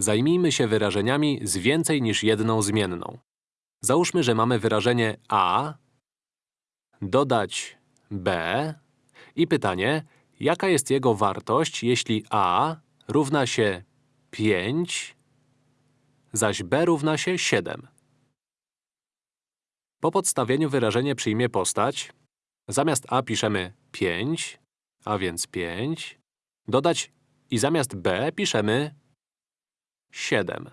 Zajmijmy się wyrażeniami z więcej niż jedną zmienną. Załóżmy, że mamy wyrażenie a, dodać b i pytanie, jaka jest jego wartość, jeśli a równa się 5, zaś b równa się 7. Po podstawieniu wyrażenie przyjmie postać. Zamiast a piszemy 5, a więc 5. Dodać i zamiast b piszemy 7.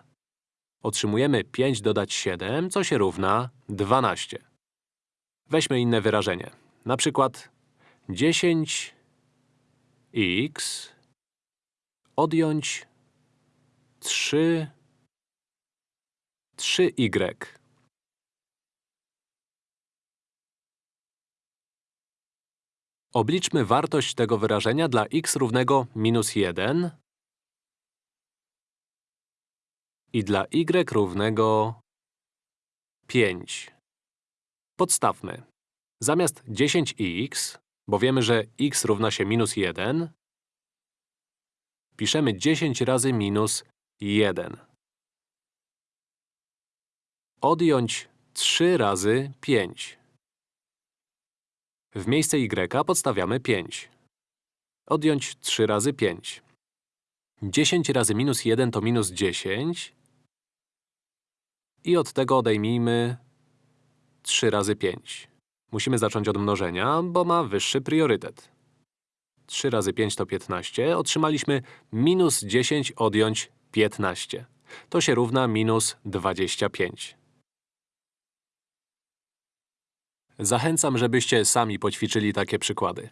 Otrzymujemy 5 dodać 7, co się równa 12. Weźmy inne wyrażenie. Na przykład 10x odjąć 3 3y. Obliczmy wartość tego wyrażenia dla x równego minus 1 i dla y równego 5. Podstawmy. Zamiast 10x, bo wiemy, że x równa się minus 1, piszemy 10 razy minus 1. Odjąć 3 razy 5. W miejsce y podstawiamy 5. Odjąć 3 razy 5. 10 razy minus 1 to minus 10. I od tego odejmijmy 3 razy 5. Musimy zacząć od mnożenia, bo ma wyższy priorytet. 3 razy 5 to 15. Otrzymaliśmy minus 10 odjąć 15. To się równa minus 25. Zachęcam, żebyście sami poćwiczyli takie przykłady.